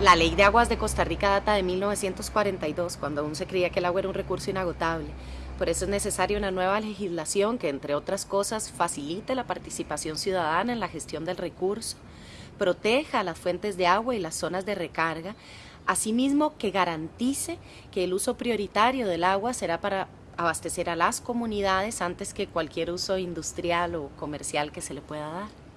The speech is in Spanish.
La ley de aguas de Costa Rica data de 1942, cuando aún se creía que el agua era un recurso inagotable. Por eso es necesaria una nueva legislación que, entre otras cosas, facilite la participación ciudadana en la gestión del recurso, proteja las fuentes de agua y las zonas de recarga, asimismo que garantice que el uso prioritario del agua será para abastecer a las comunidades antes que cualquier uso industrial o comercial que se le pueda dar.